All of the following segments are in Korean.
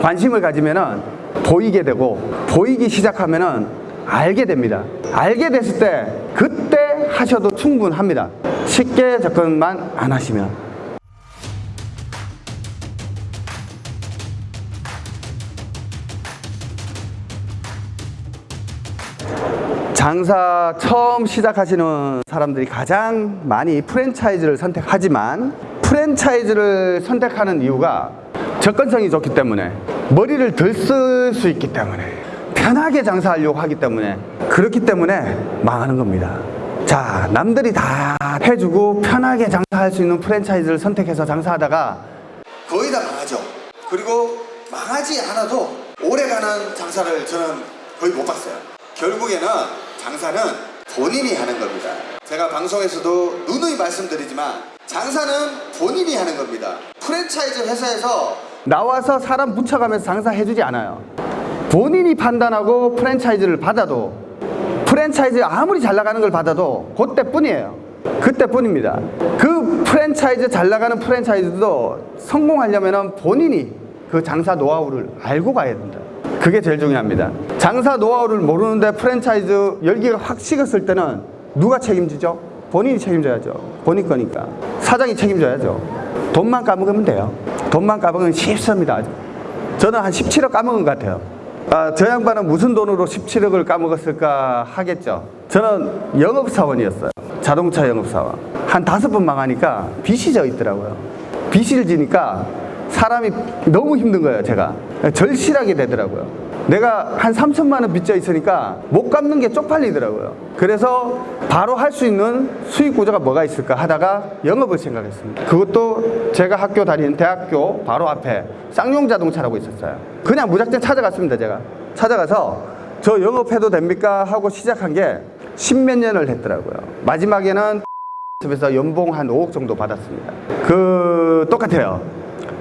관심을 가지면은 보이게 되고 보이기 시작하면은 알게 됩니다. 알게 됐을 때 그때 하셔도 충분합니다. 쉽게 접근만 안 하시면. 장사 처음 시작하시는 사람들이 가장 많이 프랜차이즈를 선택하지만 프랜차이즈를 선택하는 이유가 접근성이 좋기 때문에 머리를 덜 쓸 수 있기 때문에 편하게 장사하려고 하기 때문에 그렇기 때문에 망하는 겁니다. 자, 남들이 다 해주고 편하게 장사할 수 있는 프랜차이즈를 선택해서 장사하다가 거의 다 망하죠. 그리고 망하지 않아도 오래가는 장사를 저는 거의 못 봤어요. 결국에는 장사는 본인이 하는 겁니다. 제가 방송에서도 누누이 말씀드리지만 장사는 본인이 하는 겁니다. 프랜차이즈 회사에서 나와서 사람 붙여가면서 장사해주지 않아요. 본인이 판단하고 프랜차이즈를 받아도 프랜차이즈 아무리 잘 나가는 걸 받아도 그때뿐이에요. 그때뿐입니다. 그 프랜차이즈 잘 나가는 프랜차이즈도 성공하려면 본인이 그 장사 노하우를 알고 가야 된다. 그게 제일 중요합니다. 장사 노하우를 모르는데 프랜차이즈 열기가 확 식었을 때는 누가 책임지죠? 본인이 책임져야죠. 본인 거니까. 사장이 책임져야죠. 돈만 까먹으면 돼요. 돈만 까먹으면 쉽습니다. 저는 한 17억 까먹은 것 같아요. 아, 저 양반은 무슨 돈으로 17억을 까먹었을까 하겠죠. 저는 영업사원이었어요. 자동차 영업사원. 한 다섯 번 망하니까 빚이 져 있더라고요. 빚을 지니까 사람이 너무 힘든 거예요, 제가. 절실하게 되더라고요. 내가 한 3천만 원 빚져 있으니까 못 갚는 게 쪽팔리더라고요. 그래서 바로 할 수 있는 수익 구조가 뭐가 있을까 하다가 영업을 생각했습니다. 그것도 제가 학교 다니는 대학교 바로 앞에 쌍용 자동차라고 있었어요. 그냥 무작정 찾아갔습니다, 제가. 찾아가서 저 영업해도 됩니까? 하고 시작한 게 십몇 년을 했더라고요. 마지막에는 에서 연봉 한 5억 정도 받았습니다. 그 똑같아요.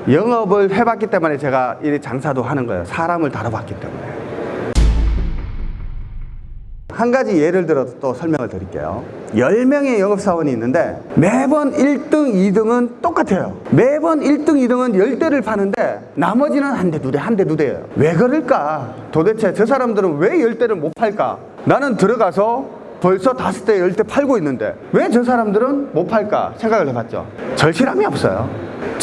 영업을 해봤기 때문에 제가 이 장사도 하는 거예요. 사람을 다뤄봤기 때문에. 한 가지 예를 들어서 또 설명을 드릴게요. 10명의 영업사원이 있는데 매번 1등, 2등은 똑같아요. 매번 1등, 2등은 10대를 파는데 나머지는 한 대, 두 대, 한 대, 두 대예요. 왜 그럴까? 도대체 저 사람들은 왜 10대를 못 팔까? 나는 들어가서 벌써 다섯 대, 열 대 팔고 있는데 왜 저 사람들은 못 팔까 생각을 해봤죠. 절실함이 없어요.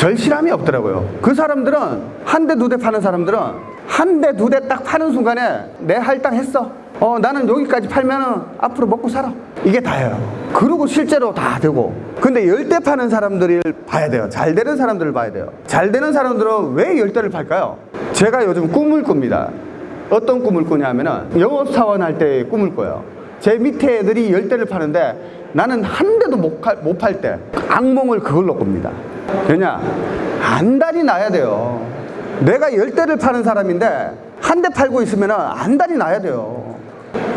절실함이 없더라고요. 그 사람들은 한 대, 두 대 파는 사람들은 한 대, 두 대 딱 파는 순간에 내 할당 했어. 어, 나는 여기까지 팔면은 앞으로 먹고 살아. 이게 다예요. 그러고 실제로 다 되고. 근데 열대 파는 사람들을 봐야 돼요. 잘 되는 사람들을 봐야 돼요. 잘 되는 사람들은 왜 열 대를 팔까요? 제가 요즘 꿈을 꿉니다. 어떤 꿈을 꾸냐면은 영업사원 할 때 꿈을 꿔요. 제 밑에 애들이 열 대를 파는데 나는 한 대도 못 팔때 악몽을 그걸로 꿉니다. 왜냐? 안달이 나야 돼요. 내가 열 대를 파는 사람인데 한 대 팔고 있으면 안달이 나야 돼요.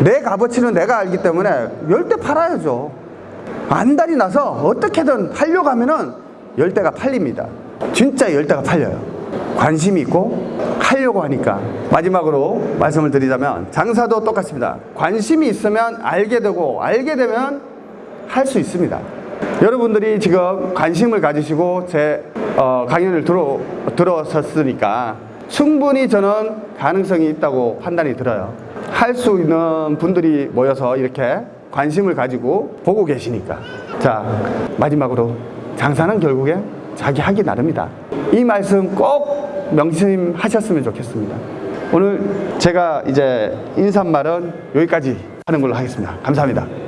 내 값어치는 내가 알기 때문에 열대 팔아야죠. 안달이 나서 어떻게든 하려고 하면은 열 대가 팔립니다. 진짜 열 대가 팔려요. 관심이 있고 하려고 하니까 마지막으로 말씀을 드리자면 장사도 똑같습니다. 관심이 있으면 알게 되고 알게 되면 할 수 있습니다. 여러분들이 지금 관심을 가지시고 제 어, 강연을 들어, 들어섰으니까 충분히 저는 가능성이 있다고 판단이 들어요. 할 수 있는 분들이 모여서 이렇게 관심을 가지고 보고 계시니까. 자, 마지막으로 장사는 결국에 자기 하기 나름이다. 이 말씀 꼭 명심하셨으면 좋겠습니다. 오늘 제가 이제 인사말은 여기까지 하는 걸로 하겠습니다. 감사합니다.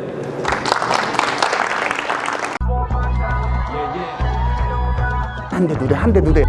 한 대, 두 대, 한 대, 두 대.